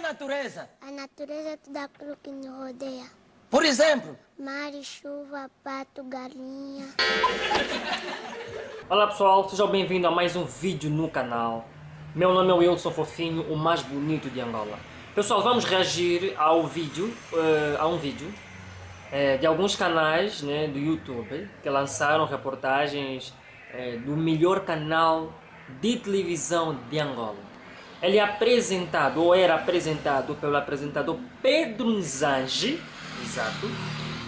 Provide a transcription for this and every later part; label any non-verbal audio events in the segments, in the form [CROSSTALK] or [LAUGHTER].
a natureza? A natureza é tudo aquilo que nos rodeia. Por exemplo? Mar, chuva, pato, galinha. Olá pessoal, sejam bem-vindos a mais um vídeo no canal. Meu nome é Wilson Fofinho, o mais bonito de Angola. Pessoal, vamos reagir ao vídeo, uh, a um vídeo uh, de alguns canais né, do YouTube que lançaram reportagens uh, do melhor canal de televisão de Angola. Ele é apresentado, ou era apresentado pelo apresentador Pedro Nzange, exato,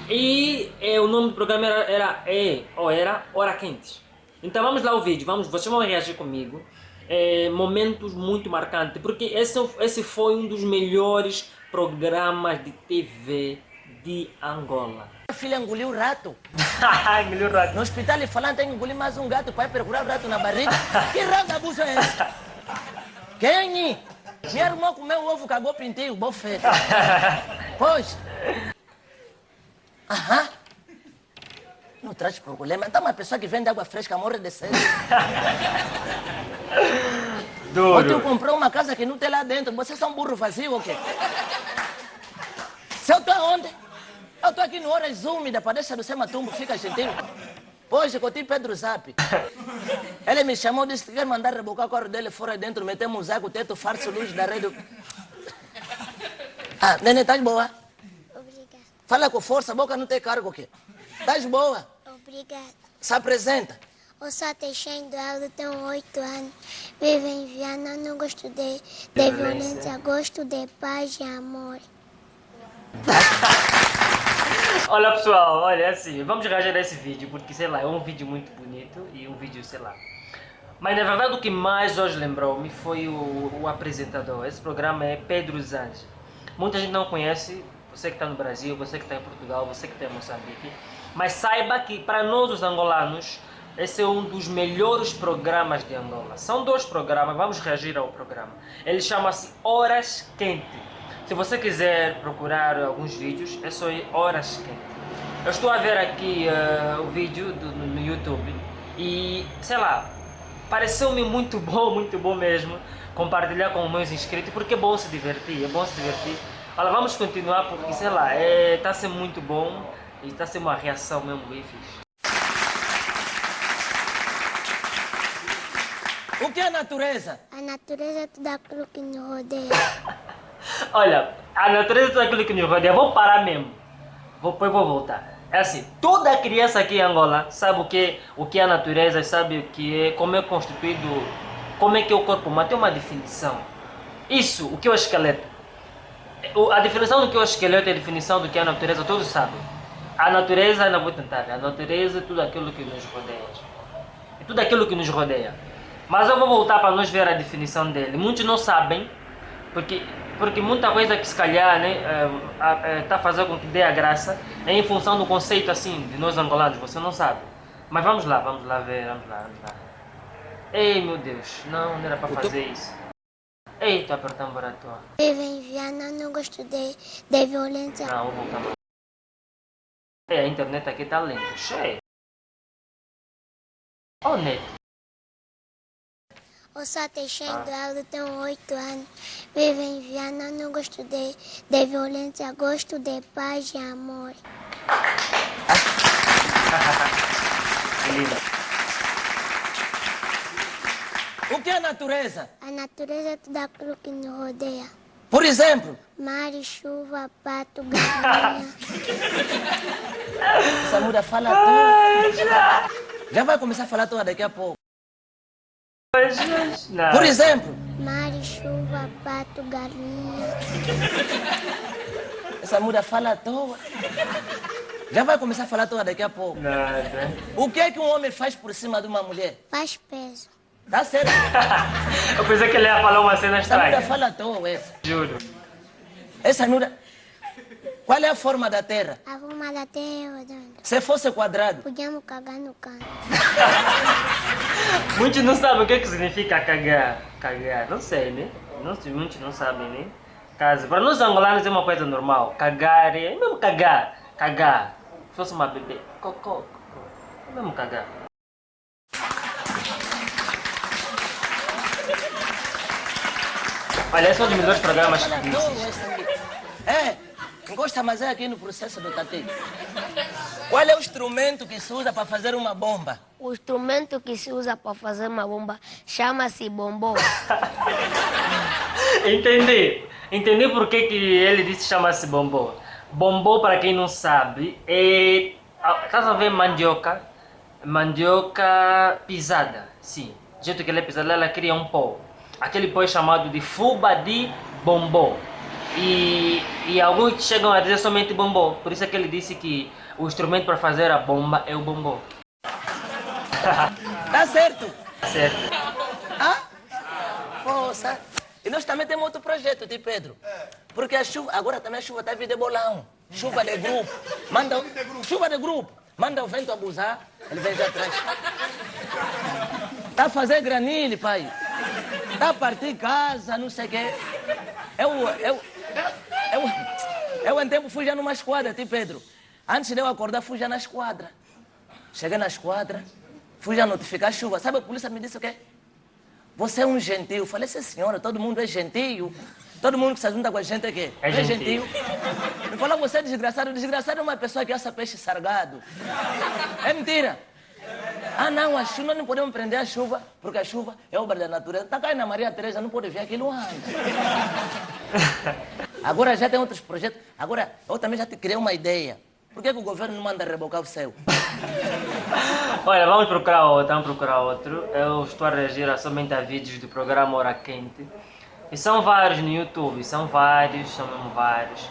e é, o nome do programa era, era, é, ou era Hora Quente. Então vamos lá o vídeo, vamos, vocês vão reagir comigo. É, momentos muito marcantes, porque esse, esse foi um dos melhores programas de TV de Angola. A filha engoliu o rato. [LAUGHS] engoliu o rato. No hospital ele falando tem que engolir mais um gato para procurar o rato na barriga. [LAUGHS] que rato abuso é esse? Quem? Minha irmã comeu ovo, cagou pintinho, bom feito. [LAUGHS] Pois. Aham. Não traz problema. Então uma pessoa que vende água fresca morre de sede. [LAUGHS] Duro. Ou tu comprou uma casa que não tem lá dentro. Vocês são burro vazio ou quê? Se eu tô onde? Eu tô aqui no Horas Úmidas, para deixar do seu matumbo, fica gentil. Hoje, eu tenho Pedro Zap. [LAUGHS] Ele me chamou, disse que quer mandar rebocar o carro dele fora dentro, meter mosaico, teto, farso, luz da rede. [LAUGHS] Ah, Nenê, estás boa? Obrigada. Fala com força, a boca não tem cargo aqui. Estás boa? Obrigada. Se apresenta. Eu sou Teixeira Aldo, tenho oito anos. Vivo em Viana, não gosto de, de violência, gosto de paz e amor. [LAUGHS] Olha pessoal, olha assim, vamos reagir a esse vídeo porque sei lá, é um vídeo muito bonito e um vídeo, sei lá. Mas na verdade o que mais hoje lembrou-me foi o, o, apresentador. Esse programa é Pedro Zange. Muita gente não conhece, você que está no Brasil, você que está em Portugal, você que está em Moçambique. Mas saiba que para nós os angolanos, esse é um dos melhores programas de Angola. São dois programas, vamos reagir ao programa. Ele chama-se Horas Quente. Se você quiser procurar alguns vídeos, é só ir horas quente. Eu estou a ver aqui uh, o vídeo do, no, no YouTube e, sei lá, pareceu-me muito [LAUGHS] bom, muito bom mesmo compartilhar com os meus inscritos porque é bom se divertir, é bom se divertir. Olha, vamos continuar porque, sei lá, está é, tá sendo muito bom e está sendo uma reação mesmo bem fixe. O que é a natureza? A natureza é tudo aquilo que nos rodeia. [LAUGHS] Olha, a natureza é tudo aquilo que nos rodeia. Vou parar mesmo. Vou, depois vou voltar. É assim, toda criança aqui em Angola sabe o que, o que é a natureza, sabe o que é, como é constituído, como é que é o corpo humano, tem uma definição. Isso, o que é o esqueleto. A definição do que é o esqueleto e a definição do que é a natureza, todos sabem. A natureza, não vou tentar, a natureza é tudo aquilo que nos rodeia. É tudo aquilo que nos rodeia. Mas eu vou voltar para nós ver a definição dele. Muitos não sabem, porque porque muita coisa que se calhar né, está é, é, fazendo com que dê a graça é em função do conceito assim de nós angolanos, você não sabe. Mas vamos lá, vamos lá ver, vamos lá, vamos lá. Ei meu Deus, não, não era para fazer isso. Ei, estou apertando o barato. Vivo em Viana, não gosto de, de violência. Não, vou voltar mais. É, a internet aqui está lenta, cheio. Oh, net. Eu sou Teixeira Aldo, tenho oito anos. Vivo em Viana, não gosto de, de violência, gosto de paz e amor. [LAUGHS] O que é a natureza? A natureza é tudo aquilo que nos rodeia. Por exemplo? Mar, chuva, pato, galinha. [LAUGHS] Essa muda fala tudo. Já vai começar a falar toda daqui a pouco. Não. Por exemplo? Mar, chuva, pato, galinha. [LAUGHS] Essa muda fala à toa. Já vai começar a falar toda daqui a pouco. Nada. O que é que um homem faz por cima de uma mulher? Faz peso. Tá certo. [LAUGHS] Eu pensei que ele ia falar uma cena Essa muda estranha. fala à toa, essa. Juro. Essa muda... Qual é a forma da Terra? A forma da terra é redonda. Se fosse quadrado, Podíamos cagar no canto. [LAUGHS] Muitos não sabem o que, é que significa cagar. Cagar, não sei, né? Não, muitos não sabem, né? Caso, para nós angolanos é uma coisa normal. Cagar é mesmo cagar. Cagar. Se fosse uma bebê, cocô. É mesmo cagar. Olha, esses são os melhores programas que esse aqui. É, encosta mas é aqui no processo do tati. Qual é o instrumento que se usa para fazer uma bomba? O instrumento que se usa para fazer uma bomba chama-se bombom. [LAUGHS] Entendi. Entendi por que, que ele disse chama-se bombom. Bombom, para quem não sabe, é. Estás a ver mandioca? Mandioca pisada. Sim. Do jeito que ela é pisada, ela cria um pó. Aquele pó é chamado de fuba de bombom. E, e alguns chegam a dizer somente bombom. Por isso é que ele disse que o instrumento para fazer a bomba é o bombom. Tá certo? Certo? Ah? Força. E nós também temos outro projeto, de Pedro. Porque a chuva, agora também a chuva está vindo de bolão. Chuva de grupo. Manda, chuva de grupo. Manda o vento abusar, ele vem já atrás. Tá a fazer granilha, pai. Tá a partir casa, não sei o quê. Eu, eu, eu, eu em tempo fui já numa esquadra, ti Pedro. Antes de eu acordar, fui já na esquadra. Cheguei na esquadra, fui já notificar a chuva. Sabe a polícia me disse o quê? Você é um gentil. Falei, sim, senhora, todo mundo é gentil. Todo mundo que se junta com a gente é quê? É Não gentil. Me falou, você é desgraçado. Desgraçado é uma pessoa que assa peixe sargado. É mentira. Ah, não, a chuva, não podemos prender a chuva, porque a chuva é obra da natureza. Tá caindo na Maria Teresa, não pode ver aquilo antes. [LAUGHS] Agora já tem outros projetos. Agora, eu também já te criei uma ideia. Por que, que o governo não manda rebocar o céu? [LAUGHS] Olha, vamos procurar outro, vamos procurar outro. Eu estou a reagir a- somente a vídeos do programa Hora Quente. E são vários no YouTube, são vários, são mesmo vários.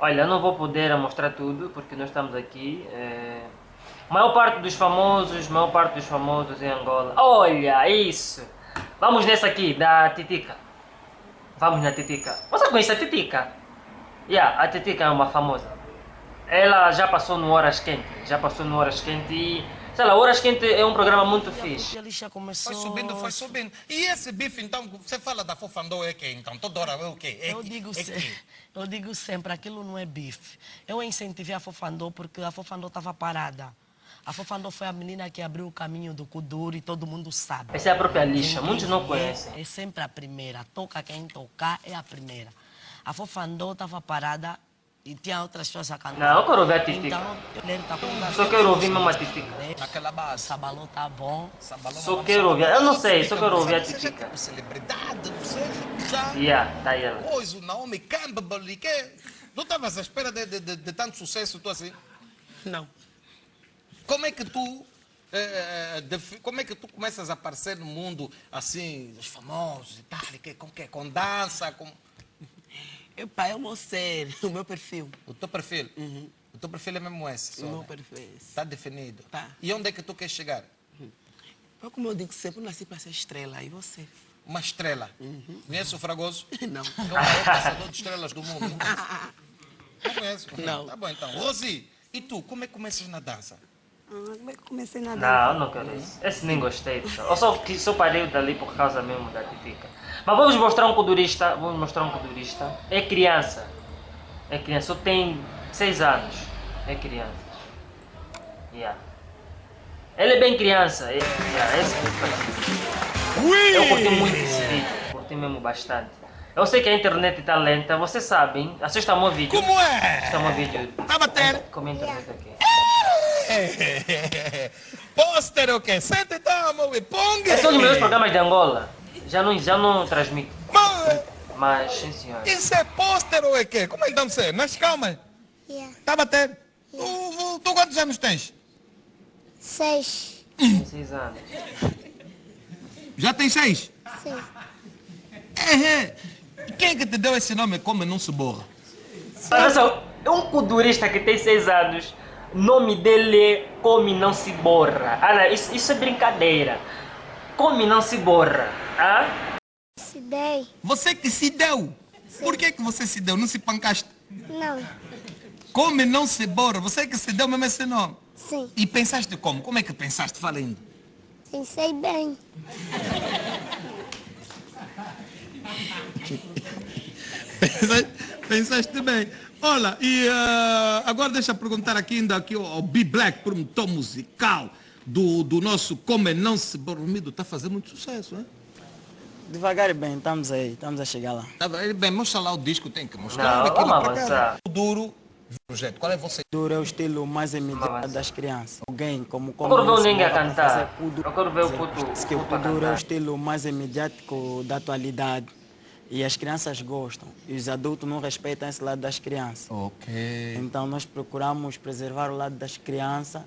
Olha, eu não vou poder mostrar tudo, porque nós estamos aqui. É... Maior parte dos famosos, maior parte dos famosos em Angola. Olha, isso! Vamos nessa aqui, da Titica. Vamos na Titica. Você conhece a Titica? Yeah, a Titica é uma famosa. Ela já passou no Horas Quente, já passou no Horas Quente e, sei lá, Horas Quente é um programa muito fixe. Ele já começou. Foi subindo, foi subindo. E esse bife, então, você fala da fofandô é que então? Toda hora é o quê? É Eu que- digo, é se- que- eu digo sempre, aquilo não é bife. Eu incentivei a Fofandô porque a Fofandô estava parada. A Fofandô foi a menina que abriu o caminho do Kuduro e todo mundo sabe. Essa é a própria lixa, muitos não é- conhecem. É sempre a primeira. Toca quem tocar é a primeira. A Fofandô estava parada e tinha outras pessoas a cantar. Não, eu quero ouvir a Titica. Então, ele tá com Só quero ouvir mesmo a Titica. Naquela O base. sabalô tá bom. Sabalão, Só quero ouvir, eu não sei, só quero ouvir a Titica. Celebridade, você já. Yeah, tá aí ela. Pois o Naomi Campbell, e que. Tu estavas à espera de, de, de, de tanto sucesso, tu assim? Não. Como é que tu. eh, eh, defi- como é que tu começas a aparecer no mundo assim, dos famosos e tal, e que, com que? Com dança, com. [LAUGHS] Epa, eu vou ser [LAUGHS] o meu perfil. O teu perfil? O teu perfil é mesmo esse? O só, meu né? perfil é esse. Está definido. Tá. E onde é que tu queres chegar? Eu, como eu digo sempre, eu nasci para ser estrela. E você? Uma estrela. Conhece o Fragoso? [LAUGHS] Não. É o maior caçador de estrelas do mundo. Não conheço? Não. Tá bom então. Rosi, e tu, como é que começas na dança? Ah, como é que comecei na dança? Não, eu não quero isso. Esse nem gostei. pessoal. Eu só, só parei dali por causa mesmo da Titica. Mas vamos mostrar um codurista. Vamos mostrar um codurista. É criança. É criança. Só tem 6 anos. É criança. Yeah. Ele é bem criança. É, yeah, esse Eu curti muito esse vídeo. Curti mesmo bastante. Eu sei que a internet está lenta. Vocês sabem. Assista o meu vídeo. Como é? Assista o meu vídeo. Tá batendo? Como a internet aqui. [LAUGHS] Pôster o quê? Senta então, meu pong! Esse é um dos melhores programas de Angola. Já não, já não transmite. Mas, Mas, sim senhor. isso é pôster ou é quê? Como é que dá você? Mas calma, Yeah. tá batendo? Tu, tu, tu quantos anos tens? Seis. Tem seis anos. Já tens seis? Sim. É, é. Quem é que te deu esse nome como não se borra? Olha só, é um culturista que tem seis anos. Nome dele é Come Não Se Borra. Olha, isso, isso é brincadeira. Come Não Se Borra. Ah? Se dei? Você que se deu. Por que, que você se deu? Não se pancaste? Não. Come não se borra. Você que se deu mesmo esse nome. Sim. E pensaste como? Como é que pensaste? Fala ainda. Pensei bem. [LAUGHS] Pensaste, pensaste bem. Olha, e ah, agora deixa eu perguntar aqui ainda aqui ao, ao B-Black, promotor musical do, do nosso Como Não Se Borromido. Está fazendo muito sucesso, hein? Devagar e bem, estamos aí, estamos a chegar lá. Tá bem, mostra lá o disco, tem que mostrar. Não, aquilo vamos para cá. avançar. O duro projeto. Qual é você? Duro é o estilo mais imediato das crianças. Alguém como Eu como quero ver o não se Nengue a borra para fazer cantar. tudo. Eu quero ver o puto, Diz que o o puto a Kuduro é o estilo mais imediático da atualidade. E as crianças gostam. E os adultos não respeitam esse lado das crianças. Ok. Então nós procuramos preservar o lado das crianças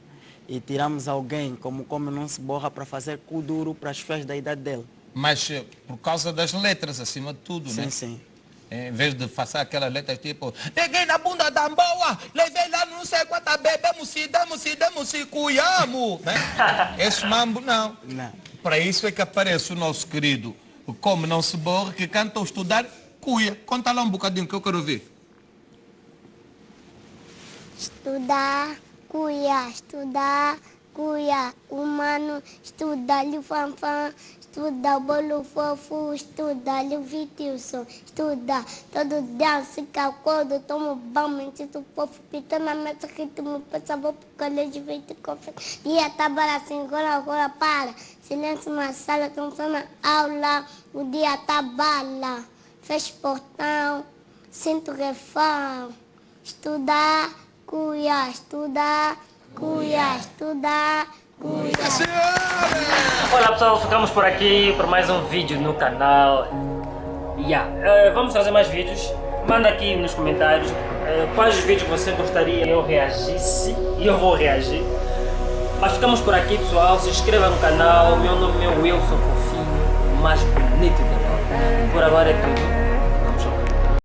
e tiramos alguém como como não se borra para fazer Kuduro para as festas da idade dele. Mas eh, por causa das letras, acima de tudo, Sim, né? sim. Em vez de fazer aquelas letras tipo Peguei na bunda da boa, levei lá não sei quanta, bebemos, se damos, se damos, se cuiamos. Né? [LAUGHS] Esse mambo não. Não. Para isso é que aparece o nosso querido Como Não Se Borra, que canta ao estudar cuia. Conta lá um bocadinho que eu quero ouvir. Estudar, cuia, estudar, cuia. Humano, estudar-lhe o fanfã, estudar o bolo fofo, estudar-lhe o vitilson, estudar. Todo dia se calcodo, tomo banho, sinto fofo, pita na mesa, ritmo, pensa, vou pro colégio. Dia tá para assim, agora, agora para. Silêncio na sala, atenção na aula, o dia tá bala. Fecha o portão, sinto refão. Estudar, cuia, estudar, cuia, estudar, cuia. Olá pessoal, ficamos por aqui por mais um vídeo no canal. Yeah. eh, vamos trazer mais vídeos. Manda aqui nos comentários eh, quais vídeos você gostaria que eu reagisse e eu vou reagir. Mas ficamos por aqui pessoal, se inscreva no canal. Meu nome é Wilson Fofinho, o mais bonito de agora. Por agora é tudo.